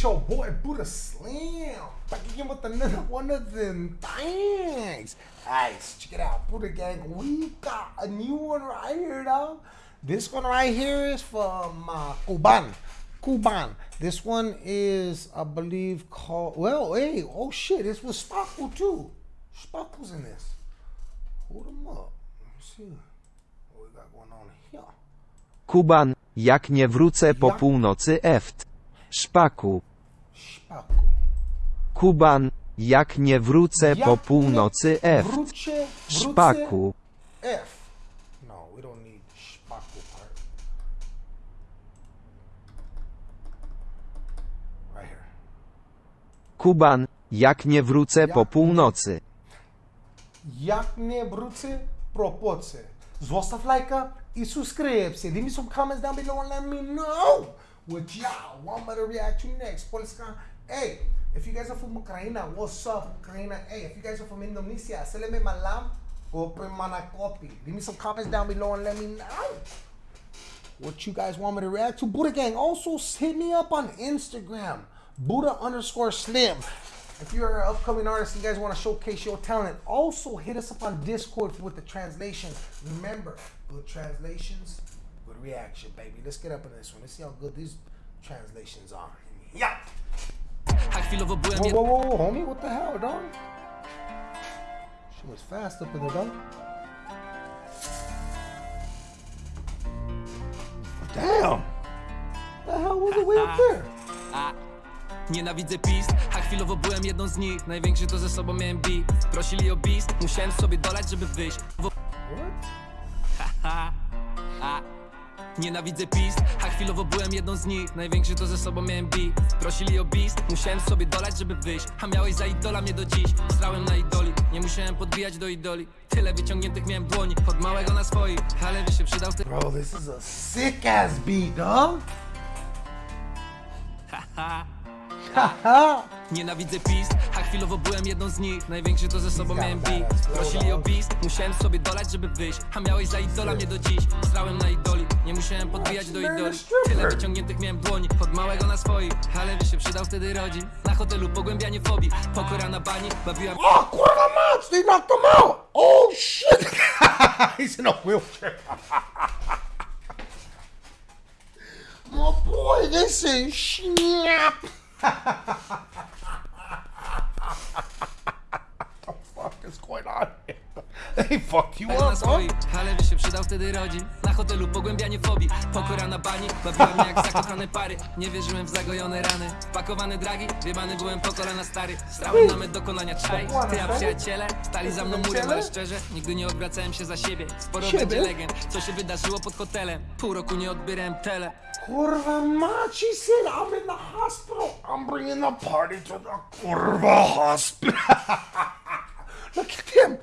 It's your boy Buddha Slam Back again with another one of them things. Guys, check it out. Buddha Gang, we got a new one right here, dog. This one right here is from uh, Kuban. Kuban. This one is, I believe, called. Well, hey, oh shit, this was Sparkle too. Sparkle's in this. Hold them up. Let me see what we got going on here. Kuban, jak nie wrócę po północy eft. Szpaku. Sparkle. Kuban, jak nie wrócę po Jak północy nie eft. Wrócę, wrócę Szpaku. F. No, we don't need Sparkle part. Right here. Kuban, jak nie wrócę po Jak nie- północy. Jak nie wrócę, propoce. Zostaw lajka i subscribe. Leave me some comments down below and let me know what y'all want me to react to next. Polska, hey, if you guys are from Ukraine, what's up, Ukraine? Hey, if you guys are from Indonesia, seleme malam, kopre mana kopi. Leave me some comments down below and let me know what you guys want me to react to. Buddha Gang, also hit me up on Instagram, Buddha underscore Slim. If you're an upcoming artist and you guys want to showcase your talent, also hit us up on Discord with the translation. Remember, good translations, reaction, baby. Let's get up in this one. Let's see how good these translations are. Yeah. A chwilowo byłem Whoa, jed... whoa, whoa, homie, what the hell, dog? She was fast up in the dog. Damn. The hell was it way up ah, there? Ah. A. Nienawidzę pist, a chwilowo byłem jedną z nich Największy to ze sobą miałem beat Prosili o bis, musiałem sobie dolać, żeby wyjść Wo- Nienawidzę pist, a chwilowo byłem jedną z nich. Największy to ze sobą miałem beat Prosili o bis, musiałem sobie dolać, żeby wyjść. A miałeś za idola mnie do dziś. Strałem na idoli, nie musiałem podbijać do idoli. Tyle wyciągniętych miałem dłoni Od małego na swoich, ale by się przydał ty Bro, this is a sick ass beat, dog. Haha. Nienawidzę pist, chwilowo byłem jedną z nich. Największy to ze sobą got miałem a beat Prosili o bis, musiałem sobie dolać, żeby wyjść. A miałeś za idola mnie do dziś. Strałem na idoli, nie musiałem podbijać do idoli. Tyle wyciągniętych miałem dłoni, od małego na swoich. Ale by się przydał wtedy rodzin. Na hotelu pogłębianie fobii, pokora na bani. Bawiłam Oh, kurwa mać, they knocked him out. Oh shit. He's in a wheelchair. My boy, this is snap. ha ha ha They fucked you up, bro. Ale by się przydał wtedy rodzin Na hotelu pogłębianie fobii, pokora na bani Bawiłam mnie jak zakochane pary Nie wierzyłem w zagojone rany Wpakowane dragi, wiebany byłem po kolana stary Strałem na met dokonania czaj Ty a przyjaciele stali za mną murem, ale szczerze Nigdy nie odwracałem się za siebie Sporo Siebie? będzie legend, co się wydarzyło pod hotelem Pół roku nie odbierałem tele Kurva mać, he said, I'm in the hospital. I'm bringing the party to the Kurva hospital. Look at them.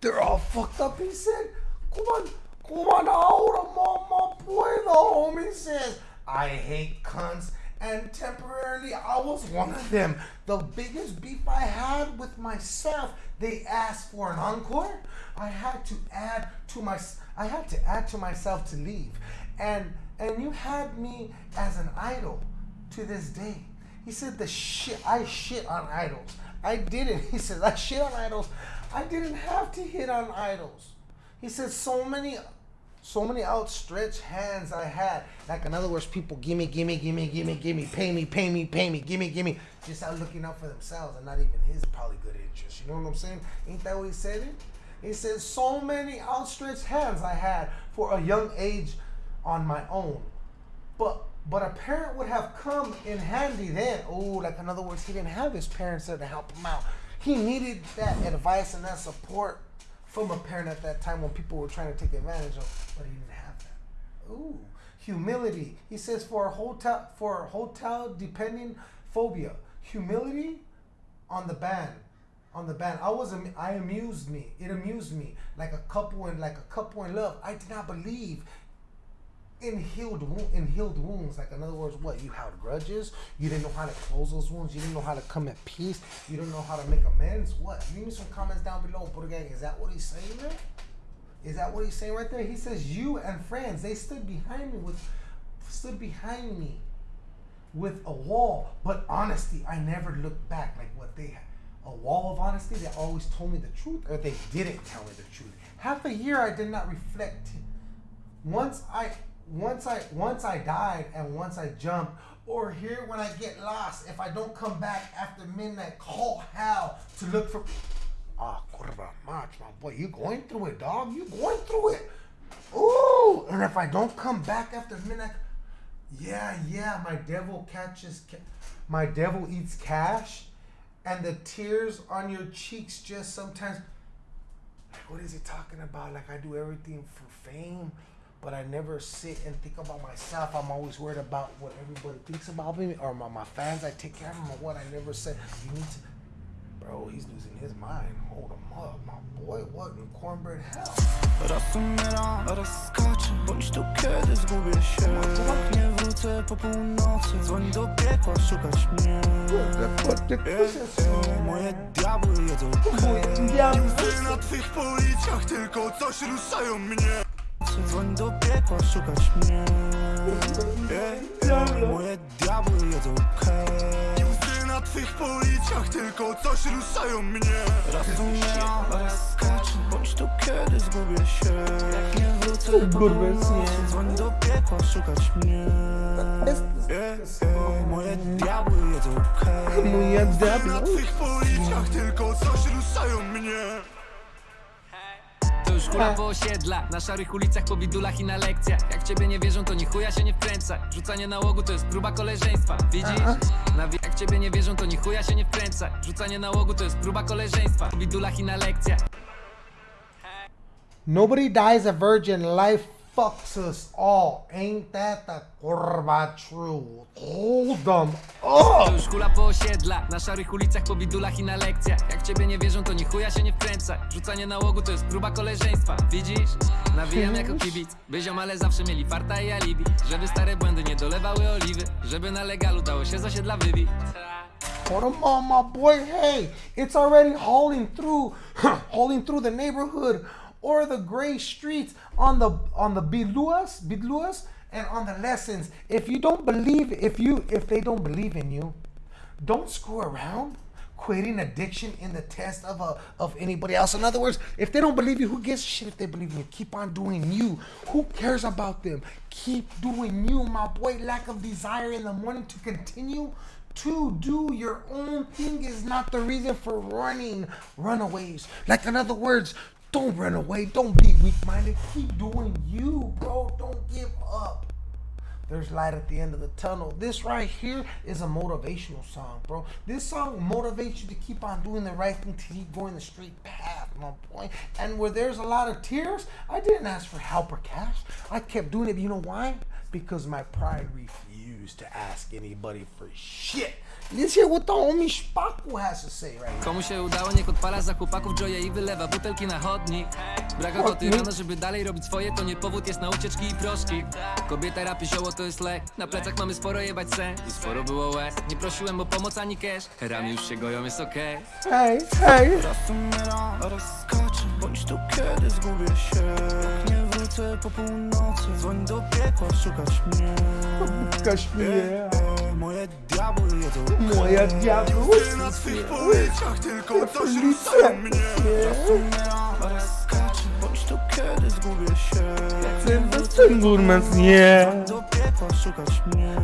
They're all fucked up, he said. Come on, come on, them on my boy. The homie says, I hate cunts. And temporarily, I was one of them. The biggest beef I had with myself, they asked for an encore. I had to add to my, I had to add to myself to leave. And and you had me as an idol to this day. He said the shit I shit on idols. I didn't. He says I shit on idols. I didn't have to hit on idols. He said so many so many outstretched hands I had. Like in other words, people gimme, gimme, gimme, gimme, gimme, pay me, pay me, pay me, gimme, gimme. Just out looking out for themselves and not even his probably good interest. You know what I'm saying? Ain't that what he said? It? He said so many outstretched hands I had for a young age on my own. But but a parent would have come in handy then. Oh, like in other words, he didn't have his parents there to help him out. He needed that advice and that support from a parent at that time when people were trying to take advantage of, but he didn't have that. Ooh, humility. He says for a hotel for a hotel depending phobia, humility on the band on the band i was i amused me it amused me like a couple in like a couple in love i did not believe in healed in healed wounds like in other words what you held grudges you didn't know how to close those wounds you didn't know how to come at peace you didn't know how to make amends what leave me some comments down below put gang is that what he's saying there is that what he's saying right there he says you and friends they stood behind me with stood behind me with a wall, but honesty. I never looked back like what they had. A wall of honesty. They always told me the truth, or they didn't tell me the truth. Half a year I did not reflect. Once I, once I, once I died, and once I jumped, or here when I get lost, if I don't come back after midnight, call Hal to look for. Ah, curva much, my boy. You going through it, dog. You going through it. Ooh, and if I don't come back after midnight, yeah, yeah, my devil catches, ca- my devil eats cash, and the tears on your cheeks just sometimes. Like, what is he talking about? Like, I do everything for fame, but I never sit and think about myself. I'm always worried about what everybody thinks about me or my, my fans. I take care of them or what I never said. You need to. Bro, he's losing his mind. Hold him up, my boy. What in cornbread hell? Raz umieram, raz skaczę Bądź tu kiedy zgubię się Jak nie wrócę po północy Dzwoń do piekła szukać mnie Ej, Moje diabły jedzą Łzy na twych policjach tylko coś ruszają mnie Dzwoń do piekła szukać mnie? Moje diabły jedzą kej Łzy na twych policjach tylko coś ruszają mnie. Raz umieram, raz skaczę Bądź tu kiedy zgubię się. Jak nie wrócę po północy Dzwoń do piekła szukać mnie. Moje diabły jedzą kej Łzy na twych policjach tylko coś ruszają mnie już hula po osiedlach, na szarych ulicach, po bidulach i na lekcjach. Jak ciebie nie wierzą, to ni chuja się nie wkręcaj Rzucanie nałogu to jest próba koleżeństwa, widzisz? Na wi- jak ciebie nie wierzą, to ni chuja się nie wkręcaj Rzucanie nałogu to jest próba koleżeństwa Po bidulach i na lekcjach. Nobody dies a virgin. Life fucks us all. Ain't that the curva true? Hold them To up. już hula po osiedlach, na szarych ulicach, po bidulach i na lekcjach Jak ciebie nie wierzą, to ni chuja się nie wkręcaj Rzucanie nałogu to jest próba koleżeństwa, widzisz? Nawijam jako kibic, by ziomale zawsze mieli farta i alibi Żeby stare błędy nie dolewały oliwy Żeby na legalu dało się z osiedla wybić Hold them on, my boy. Hey, it's already hauling through, hauling through the neighborhood or the gray streets on the on the Bidluas, Bidluas, and on the lessons. If you don't believe, if you if they don't believe in you, don't screw around quitting addiction in the test of a of anybody else. In other words if they don't believe you who gives shit if they believe you? Keep on doing you. Who cares about them? Keep doing you my boy. Lack of desire in the morning to continue to do your own thing is not the reason for running runaways. Like in other words don't run away don't be weak-minded keep doing you bro don't give up there's light at the end of the tunnel. This right here is a motivational song, bro. This song motivates you to keep on doing the right thing, to keep going the straight path, my boy. And where there's a lot of tears, I didn't ask for help or cash. I kept doing it. You know why? Because my pride refused to ask anybody for shit. Let's hear what the homie Spaku has to say right? Now. Komu się udało, niech odpala za chłopaków joje i wylewa butelki na chodnik Brak ochoty rano, żeby dalej robić swoje, to nie powód jest na ucieczki i proszki. Kobieta rapy zioło to jest lek, na plecach mamy sporo jebać sen I sporo było łez, nie prosiłem o pomoc ani cash. Rany już się goją, jest okej Hey, hey. Raz umieram, raz skaczę Bądź tu kiedy zgubię się. Jak nie wrócę po północy Dzwoń do piekła szukać mnie. Kaś mnie. Moje diabły jedzą Moja diabła. Łzy na twych policjach tylko coś ruszają mnie Bądź tu kiedy zgubię się nie Ten wrócę nie. szukać mnie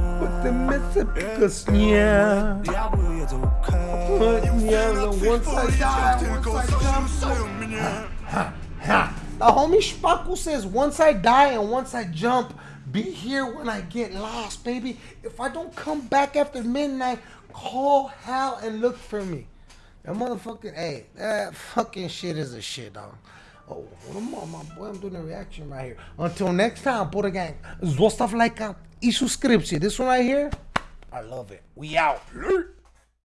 Ty myce pikas nie. Diabły jedzą kej Nie, no once I die, tylko once I coś jump. ruszają mnie Ha. The homie Szpaku says, once I die and once I jump, be here when I get lost, baby. If I don't come back after midnight, call Hal and look for me. That motherfucking, hey, that fucking shit is a shit, dog. Oh, hold on, my boy, I'm doing a reaction right here. Until next time, Buddha Gang, zostaw like и subscription. This one right here, I love it. We out.